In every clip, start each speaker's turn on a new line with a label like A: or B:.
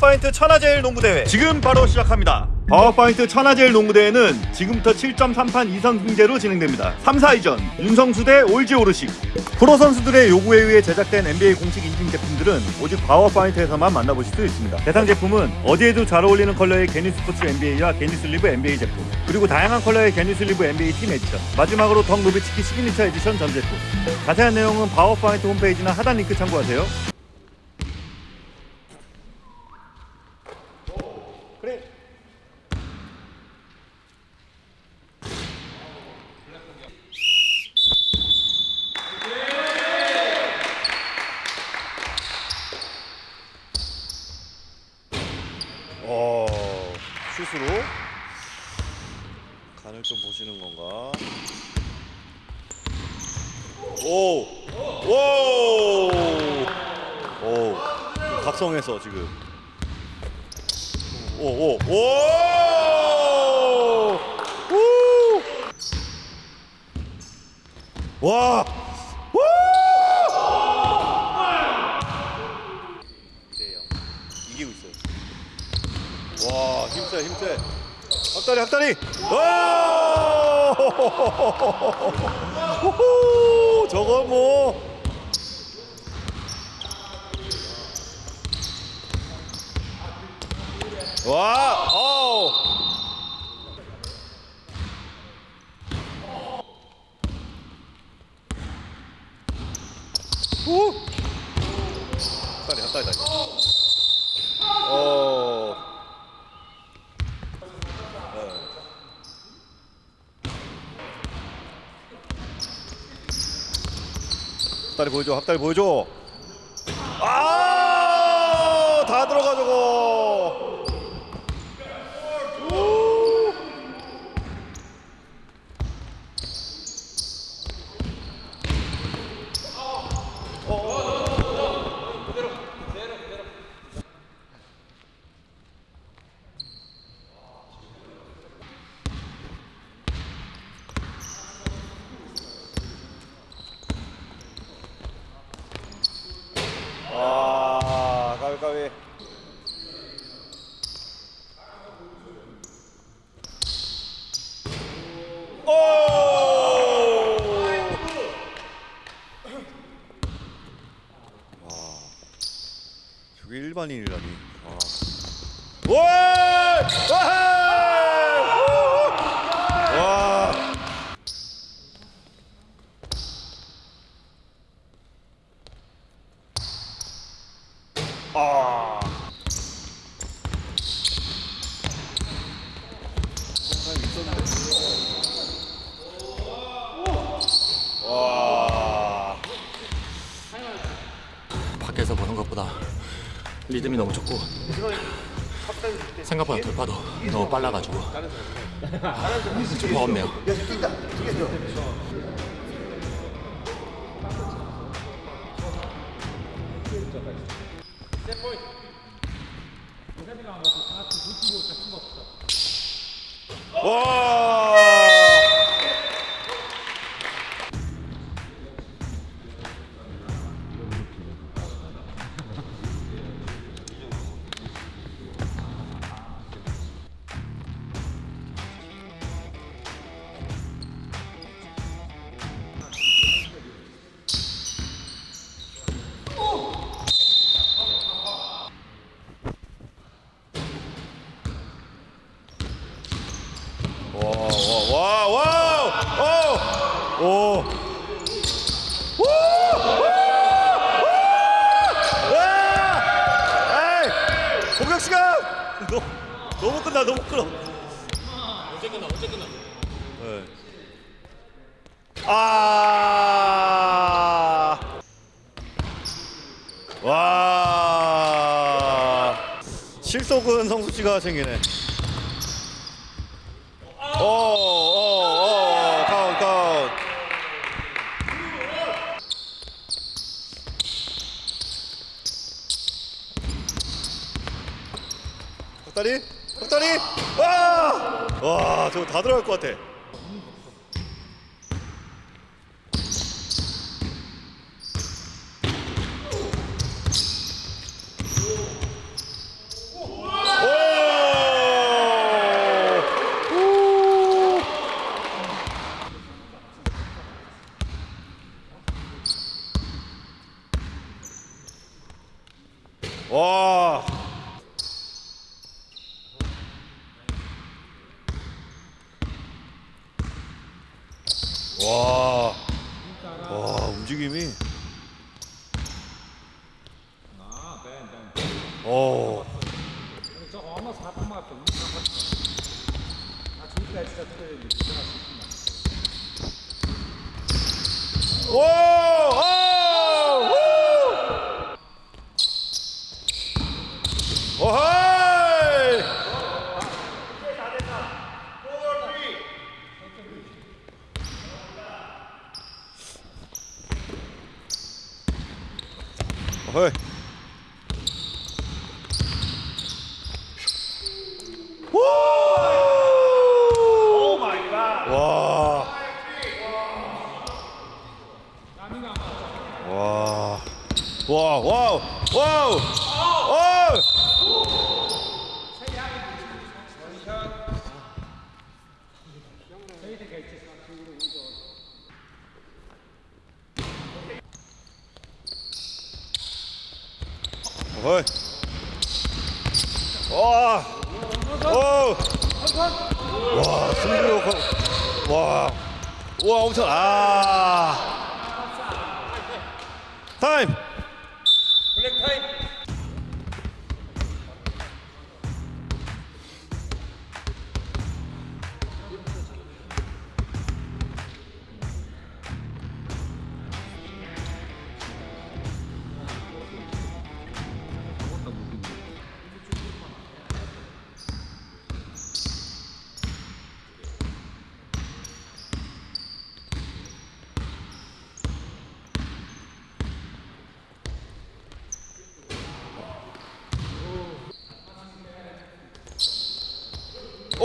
A: 바우어파인드 천하제일 농구대회. 지금 바로 시작합니다. 바우어파인드 천하제일 농구대회는 지금부터 7.3판 2선승제로 진행됩니다. 3, 4위전 윤성수 대 올지 오르식. 프로 선수들의 요구에 의해 제작된 NBA 공식 인증 제품들은 오직 바우어파인드에서만 만나보실 수 있습니다. 대상 제품은 어디에도 잘 어울리는 컬러의 게니스 포츠 NBA와 게니슬리브 NBA 제품 그리고 다양한 컬러의 게니슬리브 NBA team edition 마지막으로 덕 노비츠키 signature edition 전 제품. 자세한 내용은 바우어파인드 홈페이지나 하단 링크 참고하세요 어 슛으로 간을 좀 보시는 건가? 오! 오! 오! 각성해서 지금 오! 오! 오! 우! 와! 우! 이기고 있어요. 와 힘세 힘세 학다리 학다리 와 호호 저거 뭐 와, 어우. 후. 학다리, 학다리, 학다리. 어. 학다리 보여줘 학다리 보여줘. 아 다 들어가 저거 우. 아 가위 가위 오! 와, 저게 일반인이라니. 와. 와! 와! 와! 아. 와.
B: 밖에서 보는 것보다 리듬이 너무 좋고 생각보다 돌파도 너무 빨라가지고 좀 버겁네요.
A: 와. 와, 와, 와, 오, 오. 와! 시간! 너, 너무 끝나, 너무 끊어.
B: 언제 끝나? 언제 끝나?
A: 네. 아. 와. 실속은 성수 씨가 챙기네. 박다리 박다리 와! 와 저거 다 들어갈 것 같아. 와! 와 움직임이. 오. 오! 오! 오! 오하이! 어허이. 오! 오 마이 갓. 와. 와. 와, 와우. 와우. 와! 어이. 와. 오. 와, 승부욕. 와. 와, 엄청 아. 타임.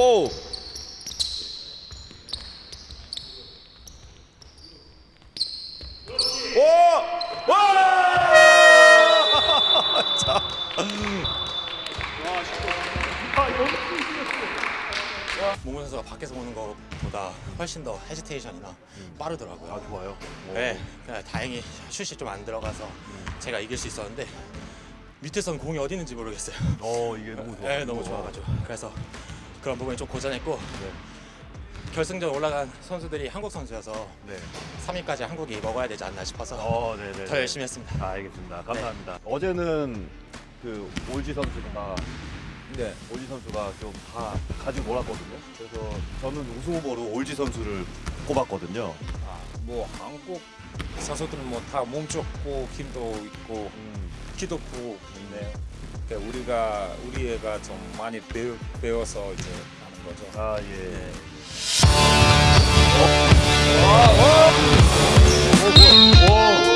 A: 오. 오! 와! 자.
B: 몽골 선수가 밖에서 보는 것보다 훨씬 더 헤지테이션이나 빠르더라고요.
A: 아, 좋아요.
B: 네, 그냥 다행히 슛이 좀 안 들어가서 제가 이길 수 있었는데 밑에선 공이 어디 있는지 모르겠어요.
A: 어, 이게 너무 좋아.
B: 네, 너무 좋아가지고 그래서 그런 부분이 좀 고전했고 결승전 올라간 선수들이 한국 선수여서
A: 네.
B: 3위까지 한국이 먹어야 되지 않나 싶어서
A: 어, 네, 네.
B: 더 열심히 했습니다.
A: 아, 알겠습니다. 감사합니다. 어제는 그 올지 선수가 네, 올지 선수가 좀 다 가지고 놀았거든요. 그래서 저는 우승 후보로 올지 선수를 꼽았거든요.
C: 뭐 한국 선수들은 뭐 다 몸 좋고 힘도 있고
A: 음,
C: 듣기도 보고 있네요. 그러니까 우리가 우리 애가 좀 많이 배우, 배워서 이제 하는 거죠.
A: 아 예. 네. 오! 오! 오!